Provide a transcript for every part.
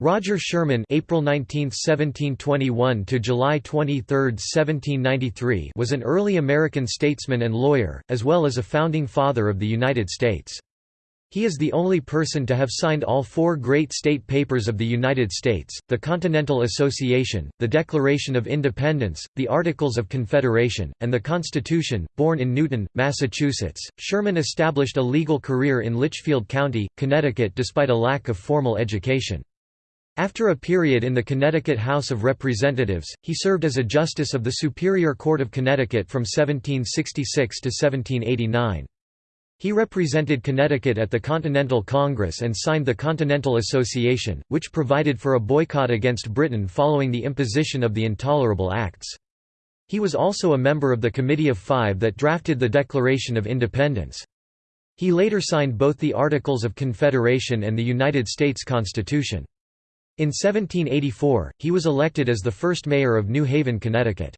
Roger Sherman April 19, 1721 to July 23, 1793 was an early American statesman and lawyer, as well as a founding father of the United States. He is the only person to have signed all four great state papers of the United States, the Continental Association, the Declaration of Independence, the Articles of Confederation, and the Constitution. Born in Newton, Massachusetts, Sherman established a legal career in Litchfield County, Connecticut despite a lack of formal education. After a period in the Connecticut House of Representatives, he served as a justice of the Superior Court of Connecticut from 1766 to 1789. He represented Connecticut at the Continental Congress and signed the Continental Association, which provided for a boycott against Britain following the imposition of the Intolerable Acts. He was also a member of the Committee of Five that drafted the Declaration of Independence. He later signed both the Articles of Confederation and the United States Constitution. In 1784, he was elected as the first mayor of New Haven, Connecticut.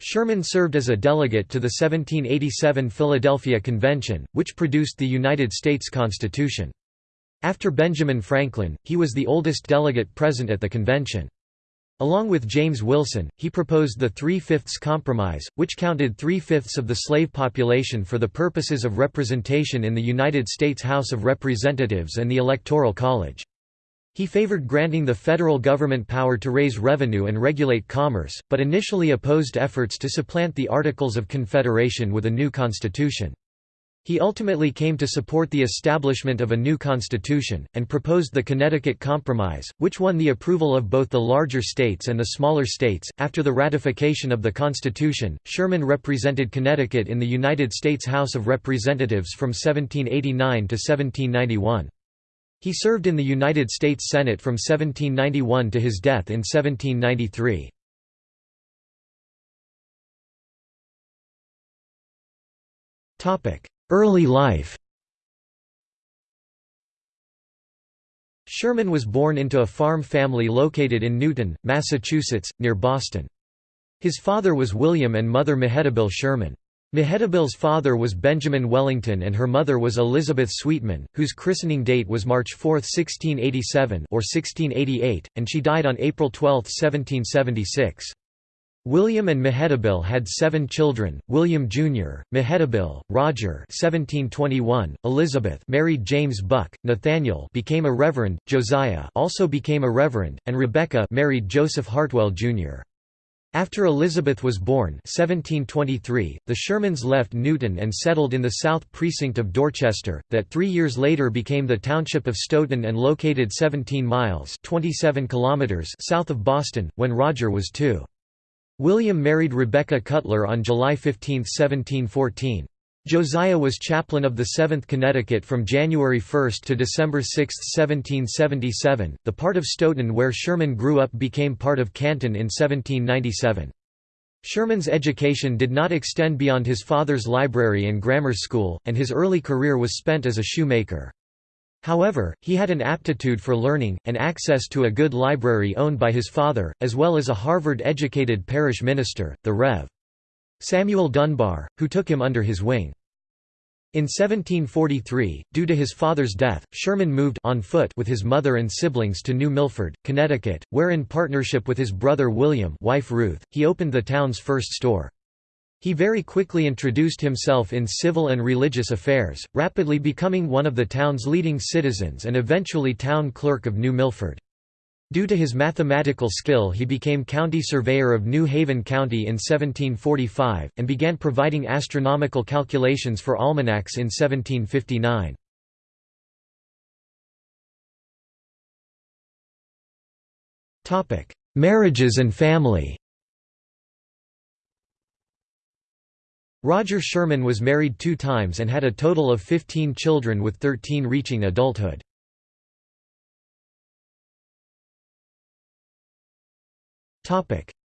Sherman served as a delegate to the 1787 Philadelphia Convention, which produced the United States Constitution. After Benjamin Franklin, he was the oldest delegate present at the convention. Along with James Wilson, he proposed the Three-Fifths Compromise, which counted three-fifths of the slave population for the purposes of representation in the United States House of Representatives and the Electoral College. He favored granting the federal government power to raise revenue and regulate commerce, but initially opposed efforts to supplant the Articles of Confederation with a new constitution. He ultimately came to support the establishment of a new constitution, and proposed the Connecticut Compromise, which won the approval of both the larger states and the smaller states. After the ratification of the Constitution, Sherman represented Connecticut in the United States House of Representatives from 1789 to 1791. He served in the United States Senate from 1791 to his death in 1793. Early life Sherman was born into a farm family located in Newton, Massachusetts, near Boston. His father was William and mother Mehetabel Sherman. Mehetabel's father was Benjamin Wellington and her mother was Elizabeth Sweetman, whose christening date was March 4, 1687 or 1688, and she died on April 12, 1776. William and Mehetabel had seven children, William Jr., Mehetabel, Roger 1721, Elizabeth married James Buck, Nathaniel became a reverend, Josiah also became a reverend, and Rebecca married Joseph Hartwell, Jr. After Elizabeth was born 1723, the Shermans left Newton and settled in the south precinct of Dorchester, that three years later became the township of Stoughton and located 17 miles 27 kilometers south of Boston, when Roger was two. William married Rebecca Cutler on July 15, 1714. Josiah was chaplain of the 7th Connecticut from January 1 to December 6, 1777. The part of Stoughton where Sherman grew up became part of Canton in 1797. Sherman's education did not extend beyond his father's library and grammar school, and his early career was spent as a shoemaker. However, he had an aptitude for learning, and access to a good library owned by his father, as well as a Harvard-educated parish minister, the Rev. Samuel Dunbar, who took him under his wing. In 1743, due to his father's death, Sherman moved on foot with his mother and siblings to New Milford, Connecticut, where in partnership with his brother William wife Ruth, he opened the town's first store. He very quickly introduced himself in civil and religious affairs, rapidly becoming one of the town's leading citizens and eventually town clerk of New Milford. Due to his mathematical skill he became county surveyor of New Haven County in 1745, and began providing astronomical calculations for almanacs in 1759. Marriages and family Roger Sherman was married two times and had a total of 15 children with 13 reaching adulthood.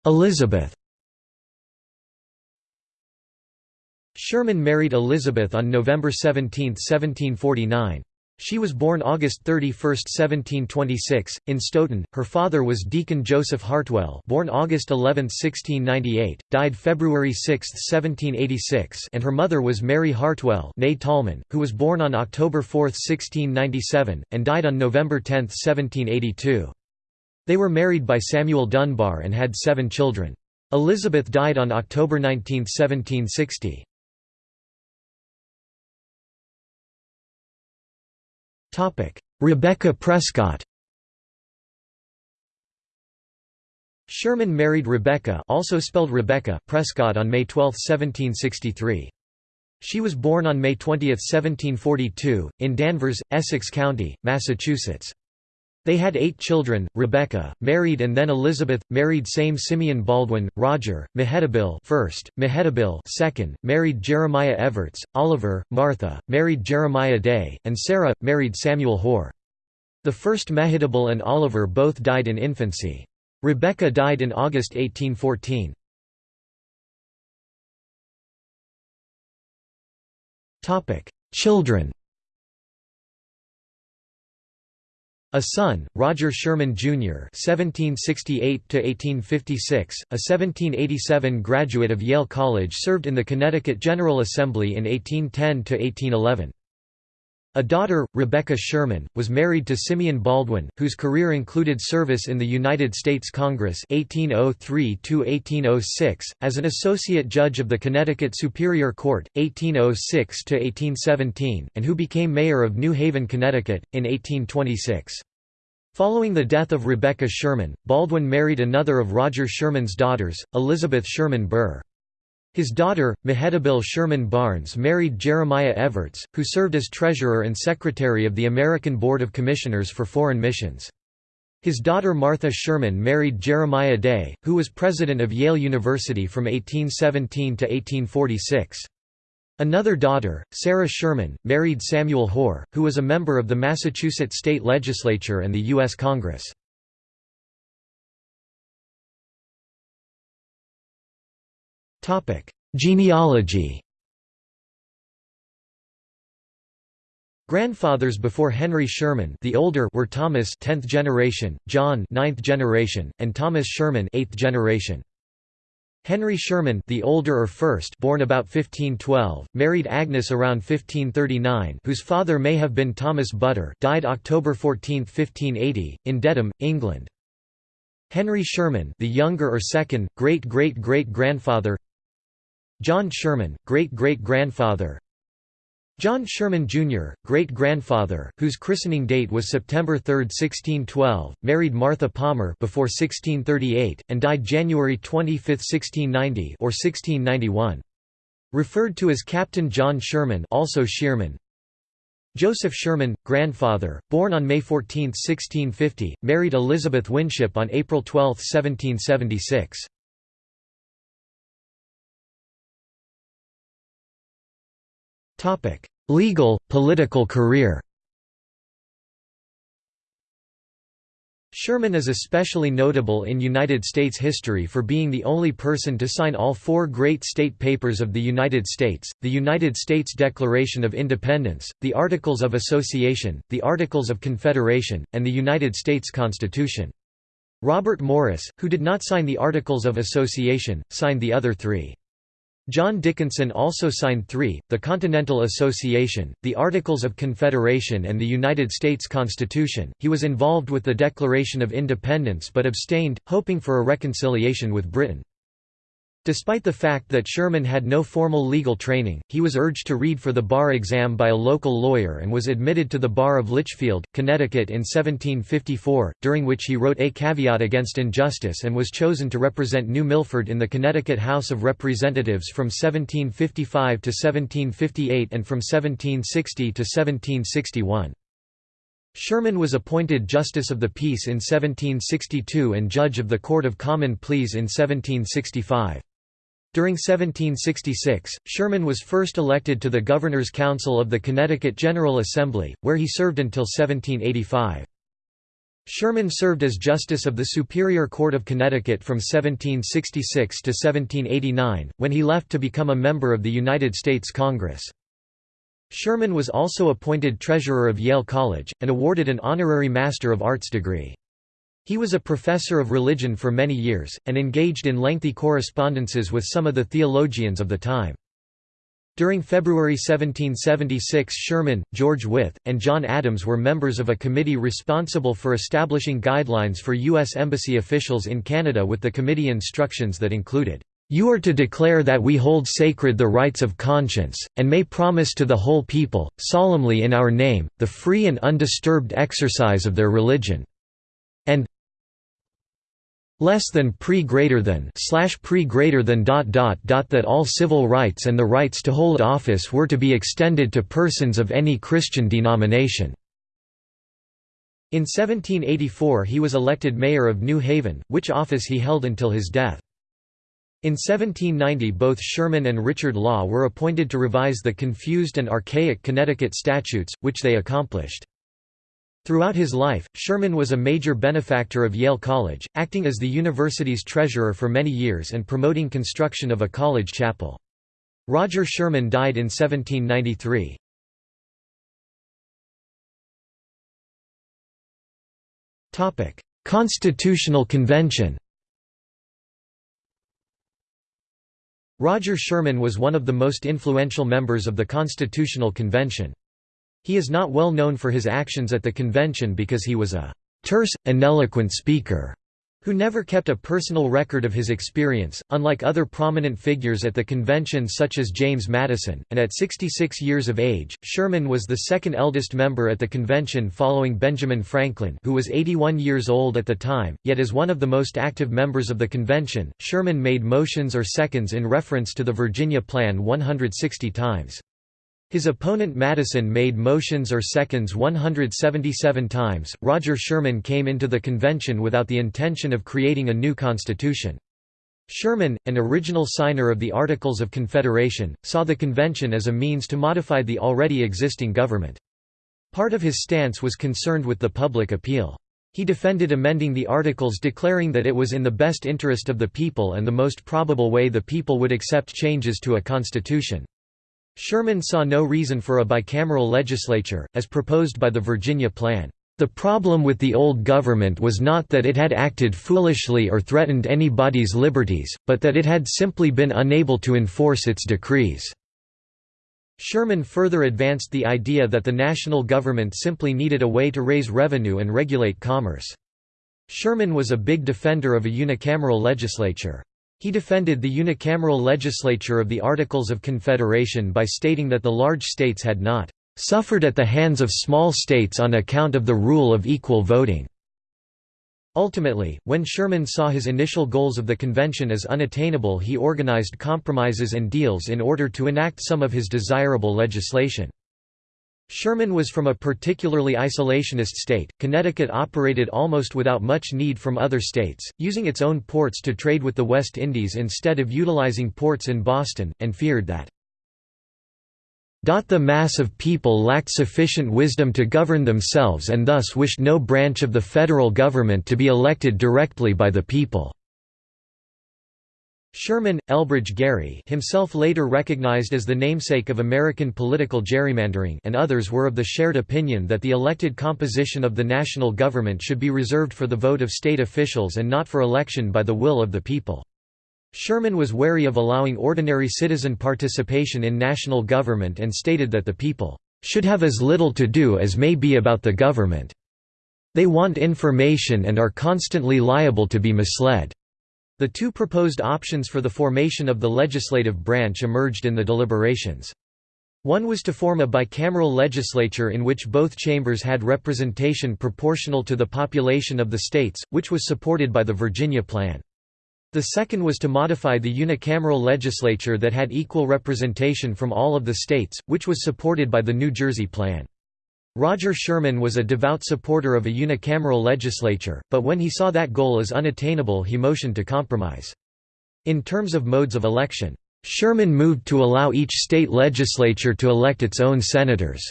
Elizabeth Sherman married Elizabeth on November 17, 1749. She was born August 31, 1726, in Stoughton. Her father was Deacon Joseph Hartwell, born August 11, 1698, died February 6, 1786, and her mother was Mary Hartwell, née Tallman, who was born on October 4, 1697, and died on November 10, 1782. They were married by Samuel Dunbar and had seven children. Elizabeth died on October 19, 1760. Rebecca Prescott Sherman married Rebecca also spelled Rebecca Prescott on May 12, 1763. She was born on May 20, 1742, in Danvers, Essex County, Massachusetts. They had eight children, Rebecca, married and then Elizabeth, married same Simeon Baldwin, Roger, Mehetabel first, Mehetabel second, married Jeremiah Evarts, Oliver, Martha, married Jeremiah Day, and Sarah, married Samuel Hoar. The first Mehetabel and Oliver both died in infancy. Rebecca died in August 1814. Children A son, Roger Sherman Jr. (1768–1856), a 1787 graduate of Yale College, served in the Connecticut General Assembly in 1810–1811. A daughter, Rebecca Sherman, was married to Simeon Baldwin, whose career included service in the United States Congress 1803–1806, as an associate judge of the Connecticut Superior Court, 1806–1817, and who became mayor of New Haven, Connecticut, in 1826. Following the death of Rebecca Sherman, Baldwin married another of Roger Sherman's daughters, Elizabeth Sherman Burr. His daughter, Mehetabel Sherman Barnes married Jeremiah Evarts, who served as treasurer and secretary of the American Board of Commissioners for Foreign Missions. His daughter Martha Sherman married Jeremiah Day, who was president of Yale University from 1817 to 1846. Another daughter, Sarah Sherman, married Samuel Hoar, who was a member of the Massachusetts state legislature and the U.S. Congress. Genealogy Grandfathers before Henry Sherman the older were Thomas 10th generation, John 9th generation, and Thomas Sherman 8th generation. Henry Sherman the older or first born about 1512, married Agnes around 1539 whose father may have been Thomas Butter died October 14, 1580, in Dedham, England. Henry Sherman the younger or second, great-great-great-grandfather John Sherman, great-great-grandfather John Sherman, Jr., great-grandfather, whose christening date was September 3, 1612, married Martha Palmer before 1638, and died January 25, 1690 or 1691. Referred to as Captain John Sherman also Shearman. Joseph Sherman, grandfather, born on May 14, 1650, married Elizabeth Winship on April 12, 1776. Legal, political career Sherman is especially notable in United States history for being the only person to sign all four great state papers of the United States, the United States Declaration of Independence, the Articles of Association, the Articles of Confederation, and the United States Constitution. Robert Morris, who did not sign the Articles of Association, signed the other three. John Dickinson also signed three, the Continental Association, the Articles of Confederation and the United States Constitution. He was involved with the Declaration of Independence but abstained, hoping for a reconciliation with Britain. Despite the fact that Sherman had no formal legal training, he was urged to read for the bar exam by a local lawyer and was admitted to the bar of Litchfield, Connecticut in 1754, during which he wrote A Caveat Against Injustice and was chosen to represent New Milford in the Connecticut House of Representatives from 1755 to 1758 and from 1760 to 1761. Sherman was appointed Justice of the Peace in 1762 and Judge of the Court of Common Pleas in 1765. During 1766, Sherman was first elected to the Governor's Council of the Connecticut General Assembly, where he served until 1785. Sherman served as Justice of the Superior Court of Connecticut from 1766 to 1789, when he left to become a member of the United States Congress. Sherman was also appointed treasurer of Yale College, and awarded an honorary Master of Arts degree. He was a professor of religion for many years, and engaged in lengthy correspondences with some of the theologians of the time. During February 1776 Sherman, George Wythe, and John Adams were members of a committee responsible for establishing guidelines for U.S. Embassy officials in Canada with the committee instructions that included, "...you are to declare that we hold sacred the rights of conscience, and may promise to the whole people, solemnly in our name, the free and undisturbed exercise of their religion." Less than pre greater than slash pre greater than dot dot dot that all civil rights and the rights to hold office were to be extended to persons of any Christian denomination. In 1784 he was elected mayor of New Haven, which office he held until his death. In 1790 both Sherman and Richard Law were appointed to revise the confused and archaic Connecticut statutes, which they accomplished. Throughout his life, Sherman was a major benefactor of Yale College, acting as the university's treasurer for many years and promoting construction of a college chapel. Roger Sherman died in 1793. Constitutional Convention Roger Sherman was one of the most influential members of the Constitutional Convention. He is not well known for his actions at the convention because he was a terse, ineloquent speaker who never kept a personal record of his experience, unlike other prominent figures at the convention such as James Madison, and at 66 years of age, Sherman was the second eldest member at the convention following Benjamin Franklin who was 81 years old at the time, yet as one of the most active members of the convention, Sherman made motions or seconds in reference to the Virginia Plan 160 times. His opponent Madison made motions or seconds 177 times. Roger Sherman came into the convention without the intention of creating a new constitution. Sherman, an original signer of the Articles of Confederation, saw the convention as a means to modify the already existing government. Part of his stance was concerned with the public appeal. He defended amending the Articles declaring that it was in the best interest of the people and the most probable way the people would accept changes to a constitution. Sherman saw no reason for a bicameral legislature, as proposed by the Virginia Plan. The problem with the old government was not that it had acted foolishly or threatened anybody's liberties, but that it had simply been unable to enforce its decrees. Sherman further advanced the idea that the national government simply needed a way to raise revenue and regulate commerce. Sherman was a big defender of a unicameral legislature. He defended the unicameral legislature of the Articles of Confederation by stating that the large states had not "...suffered at the hands of small states on account of the rule of equal voting." Ultimately, when Sherman saw his initial goals of the convention as unattainable he organized compromises and deals in order to enact some of his desirable legislation. Sherman was from a particularly isolationist state. Connecticut operated almost without much need from other states, using its own ports to trade with the West Indies instead of utilizing ports in Boston, and feared that the mass of people lacked sufficient wisdom to govern themselves and thus wished no branch of the federal government to be elected directly by the people. Sherman, Elbridge Gerry himself later recognized as the namesake of American political gerrymandering and others were of the shared opinion that the elected composition of the national government should be reserved for the vote of state officials and not for election by the will of the people. Sherman was wary of allowing ordinary citizen participation in national government and stated that the people should have as little to do as may be about the government. They want information and are constantly liable to be misled. The two proposed options for the formation of the legislative branch emerged in the deliberations. One was to form a bicameral legislature in which both chambers had representation proportional to the population of the states, which was supported by the Virginia Plan. The second was to modify the unicameral legislature that had equal representation from all of the states, which was supported by the New Jersey Plan. Roger Sherman was a devout supporter of a unicameral legislature, but when he saw that goal as unattainable he motioned to compromise. In terms of modes of election, Sherman moved to allow each state legislature to elect its own senators.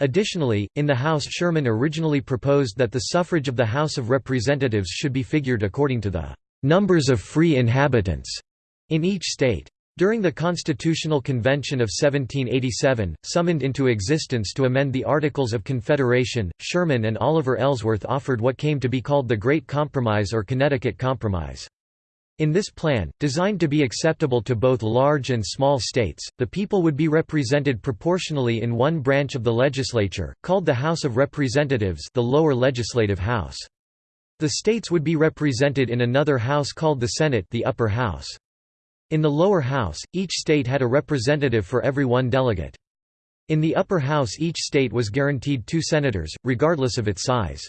Additionally, in the House Sherman originally proposed that the suffrage of the House of Representatives should be figured according to the numbers of free inhabitants in each state. During the Constitutional Convention of 1787, summoned into existence to amend the Articles of Confederation, Sherman and Oliver Ellsworth offered what came to be called the Great Compromise or Connecticut Compromise. In this plan, designed to be acceptable to both large and small states, the people would be represented proportionally in one branch of the legislature, called the House of Representatives the lower legislative house. The states would be represented in another house called the Senate the upper house. In the lower house, each state had a representative for every one delegate. In the upper house each state was guaranteed two senators, regardless of its size.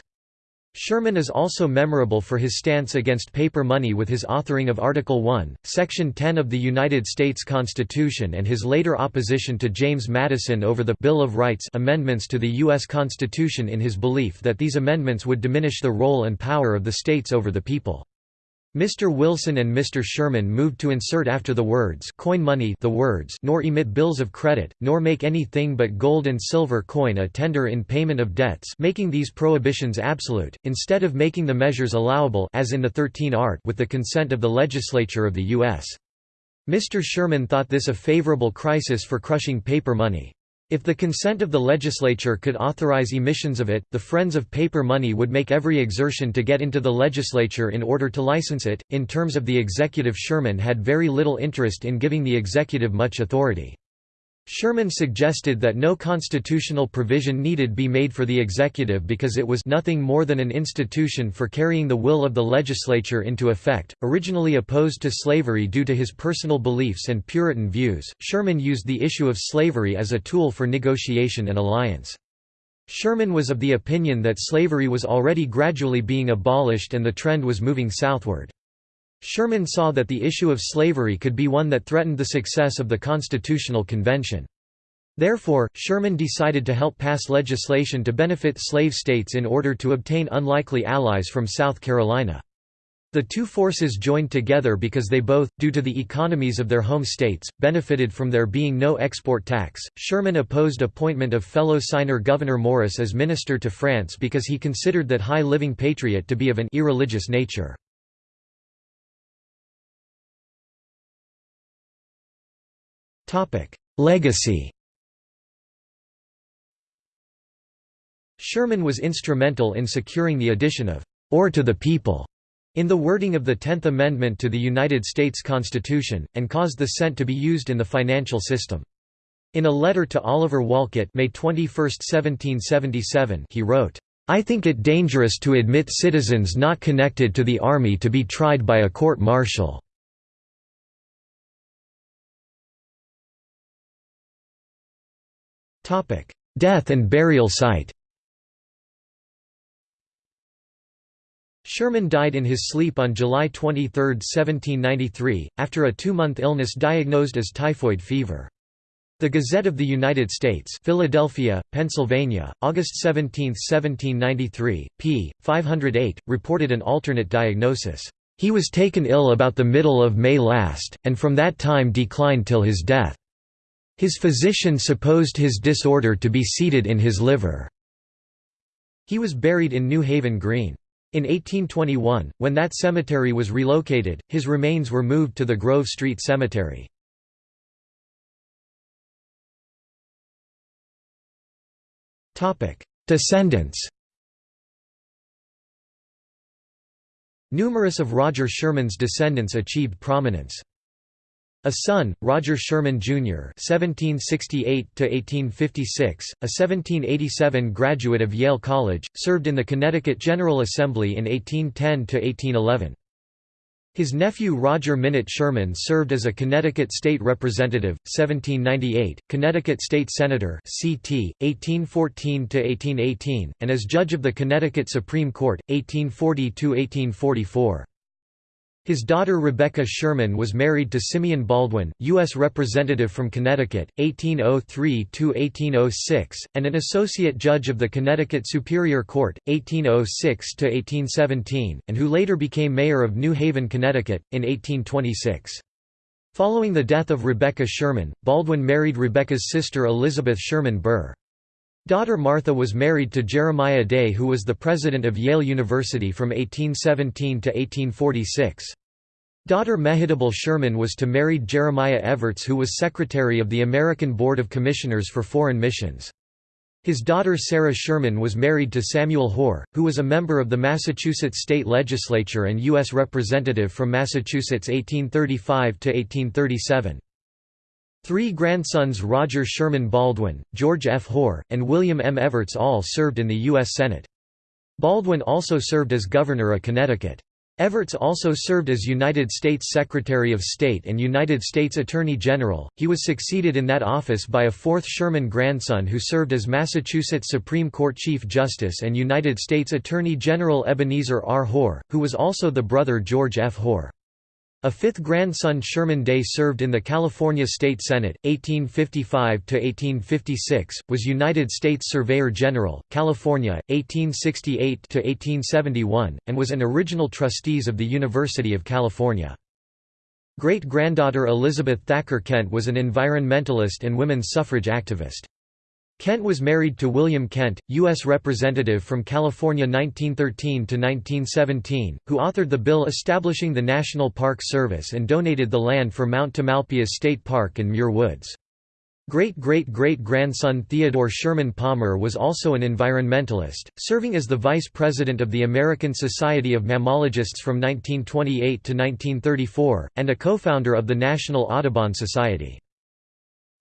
Sherman is also memorable for his stance against paper money with his authoring of Article 1, Section 10 of the United States Constitution and his later opposition to James Madison over the Bill of Rights amendments to the U.S. Constitution in his belief that these amendments would diminish the role and power of the states over the people. Mr. Wilson and Mr. Sherman moved to insert after the words coin money the words nor emit bills of credit, nor make anything but gold and silver coin a tender in payment of debts making these prohibitions absolute, instead of making the measures allowable as in the 13 art with the consent of the legislature of the U.S. Mr. Sherman thought this a favorable crisis for crushing paper money. If the consent of the legislature could authorize emissions of it, the Friends of Paper Money would make every exertion to get into the legislature in order to license it. In terms of the executive, Sherman had very little interest in giving the executive much authority. Sherman suggested that no constitutional provision needed be made for the executive because it was nothing more than an institution for carrying the will of the legislature into effect. Originally opposed to slavery due to his personal beliefs and Puritan views, Sherman used the issue of slavery as a tool for negotiation and alliance. Sherman was of the opinion that slavery was already gradually being abolished and the trend was moving southward. Sherman saw that the issue of slavery could be one that threatened the success of the Constitutional Convention. Therefore, Sherman decided to help pass legislation to benefit slave states in order to obtain unlikely allies from South Carolina. The two forces joined together because they both, due to the economies of their home states, benefited from there being no export tax. Sherman opposed appointment of fellow signer Gouverneur Morris as minister to France because he considered that high living patriot to be of an irreligious nature. Legacy Sherman was instrumental in securing the addition of «or to the people» in the wording of the Tenth Amendment to the United States Constitution, and caused the cent to be used in the financial system. In a letter to Oliver Wolcott May 21, 1777 he wrote, I think it dangerous to admit citizens not connected to the army to be tried by a court-martial. Death and burial site Sherman died in his sleep on July 23, 1793, after a two-month illness diagnosed as typhoid fever. The Gazette of the United States Philadelphia, Pennsylvania, August 17, 1793, p. 508, reported an alternate diagnosis. He was taken ill about the middle of May last, and from that time declined till his death. His physician supposed his disorder to be seated in his liver. He was buried in New Haven Green. In 1821, when that cemetery was relocated, his remains were moved to the Grove Street Cemetery. Descendants Numerous of Roger Sherman's descendants achieved prominence. A son, Roger Sherman, Jr. (1768–1856), a 1787 graduate of Yale College, served in the Connecticut General Assembly in 1810–1811. His nephew Roger Minott Sherman served as a Connecticut State Representative, 1798, Connecticut State Senator (CT, 1814–1818), and as judge of the Connecticut Supreme Court, 1840–1844. His daughter Rebecca Sherman was married to Simeon Baldwin, U.S. Representative from Connecticut, 1803–1806, and an associate judge of the Connecticut Superior Court, 1806–1817, and who later became mayor of New Haven, Connecticut, in 1826. Following the death of Rebecca Sherman, Baldwin married Rebecca's sister Elizabeth Sherman Burr. Daughter Martha was married to Jeremiah Day who was the president of Yale University from 1817 to 1846. Daughter Mehitable Sherman was to married Jeremiah Evarts who was secretary of the American Board of Commissioners for Foreign Missions. His daughter Sarah Sherman was married to Samuel Hoar, who was a member of the Massachusetts state legislature and U.S. representative from Massachusetts 1835–1837. Three grandsons Roger Sherman Baldwin, George F. Hoar, and William M. Evarts all served in the U.S. Senate. Baldwin also served as governor of Connecticut. Evarts also served as United States Secretary of State and United States Attorney General. He was succeeded in that office by a fourth Sherman grandson who served as Massachusetts Supreme Court Chief Justice and United States Attorney General Ebenezer R. Hoar, who was also the brother George F. Hoar. A fifth grandson Sherman Day served in the California State Senate, 1855–1856, was United States Surveyor General, California, 1868–1871, and was an original trustees of the University of California. Great-granddaughter Elizabeth Thacker Kent was an environmentalist and women's suffrage activist. Kent was married to William Kent, U.S. Representative from California 1913 to 1917, who authored the bill establishing the National Park Service and donated the land for Mount Tamalpais State Park and Muir Woods. Great-great-great-grandson Theodore Sherman Palmer was also an environmentalist, serving as the vice president of the American Society of Mammalogists from 1928 to 1934, and a co-founder of the National Audubon Society.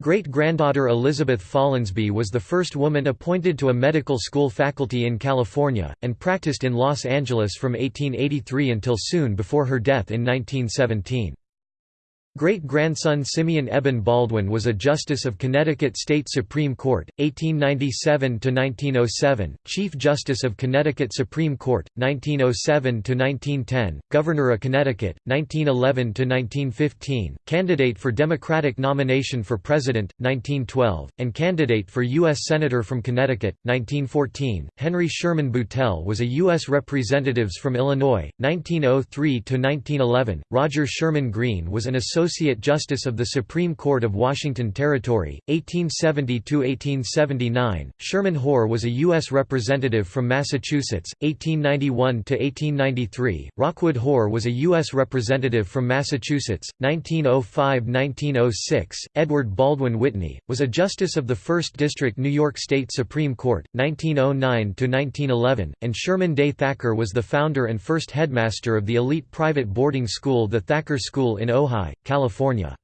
Great-granddaughter Elizabeth Follansbee was the first woman appointed to a medical school faculty in California, and practiced in Los Angeles from 1883 until soon before her death in 1917. Great-grandson Simeon Eben Baldwin was a Justice of Connecticut State Supreme Court, 1897–1907, Chief Justice of Connecticut Supreme Court, 1907–1910, Governor of Connecticut, 1911–1915, candidate for Democratic nomination for President, 1912, and candidate for U.S. Senator from Connecticut, 1914. Henry Sherman Boutelle was a U.S. Representatives from Illinois, 1903–1911. Roger Sherman Green was an associate Associate Justice of the Supreme Court of Washington Territory, 1870–1879, Sherman Hoar was a U.S. Representative from Massachusetts, 1891–1893, Rockwood Hoar was a U.S. Representative from Massachusetts, 1905–1906, Edward Baldwin Whitney, was a Justice of the 1st District New York State Supreme Court, 1909–1911, and Sherman Day Thacker was the founder and first headmaster of the elite private boarding school the Thacker School in Ojai, California.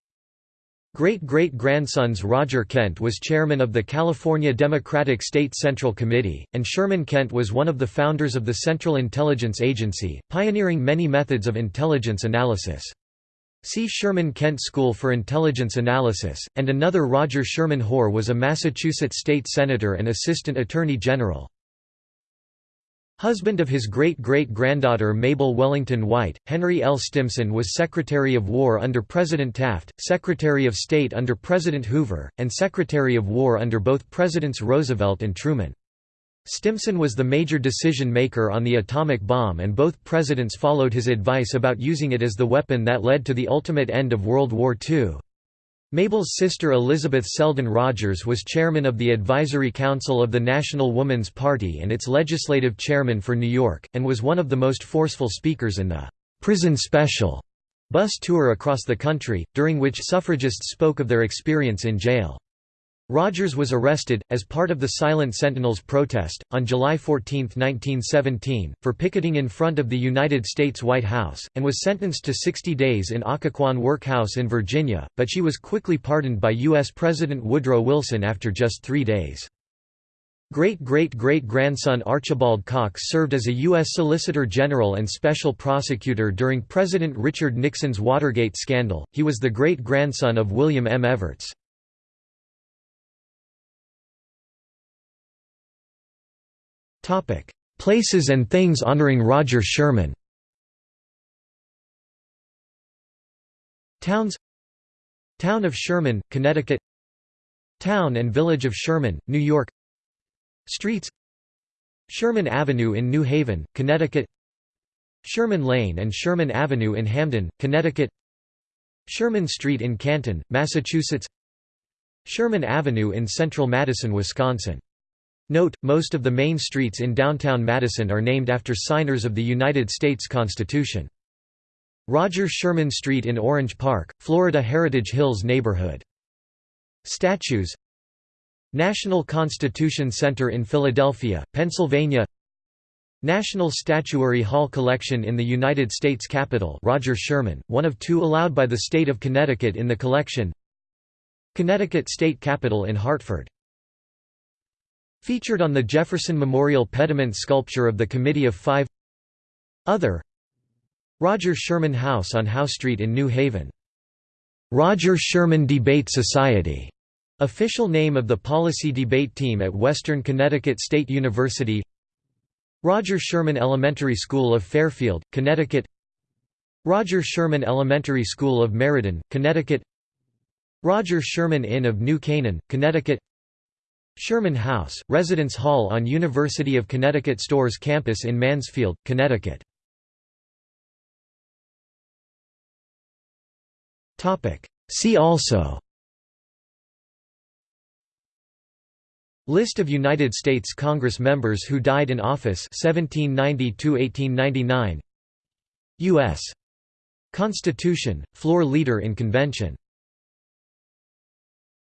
Great-great-grandsons Roger Kent was chairman of the California Democratic State Central Committee, and Sherman Kent was one of the founders of the Central Intelligence Agency, pioneering many methods of intelligence analysis. See Sherman Kent School for Intelligence Analysis, and another Roger Sherman Hoar was a Massachusetts state senator and assistant attorney general. Husband of his great-great-granddaughter Mabel Wellington White, Henry L. Stimson was Secretary of War under President Taft, Secretary of State under President Hoover, and Secretary of War under both Presidents Roosevelt and Truman. Stimson was the major decision-maker on the atomic bomb and both presidents followed his advice about using it as the weapon that led to the ultimate end of World War II. Mabel's sister Elizabeth Selden Rogers was chairman of the Advisory Council of the National Woman's Party and its legislative chairman for New York, and was one of the most forceful speakers in the «Prison Special» bus tour across the country, during which suffragists spoke of their experience in jail. Rogers was arrested, as part of the Silent Sentinels protest, on July 14, 1917, for picketing in front of the United States White House, and was sentenced to 60 days in Occoquan Workhouse in Virginia, but she was quickly pardoned by U.S. President Woodrow Wilson after just three days. Great-great-great-grandson Archibald Cox served as a U.S. Solicitor General and Special Prosecutor during President Richard Nixon's Watergate scandal. He was the great-grandson of William M. Evarts. Topic: Places and things honoring Roger Sherman. Towns. Town of Sherman, Connecticut. Town and Village of Sherman, New York. Streets. Sherman Avenue in New Haven, Connecticut. Sherman Lane and Sherman Avenue in Hamden, Connecticut. Sherman Street in Canton, Massachusetts. Sherman Avenue in central Madison, Wisconsin Note, most of the main streets in downtown Madison are named after signers of the United States Constitution. Roger Sherman Street in Orange Park, Florida Heritage Hills neighborhood. Statues National Constitution Center in Philadelphia, Pennsylvania National Statuary Hall Collection in the United States Capitol Roger Sherman, one of two allowed by the state of Connecticut in the collection Connecticut State Capitol in Hartford Featured on the Jefferson Memorial pediment sculpture of the Committee of Five Other Roger Sherman House on Howe Street in New Haven. Roger Sherman Debate Society, official name of the policy debate team at Western Connecticut State University. Roger Sherman Elementary School of Fairfield, Connecticut. Roger Sherman Elementary School of Meriden, Connecticut. Roger Sherman Inn of New Canaan, Connecticut. Sherman House, Residence Hall on University of Connecticut Storrs campus in Mansfield, Connecticut. See also List of United States Congress members who died in office 1790–1899 U.S. Constitution, floor leader in convention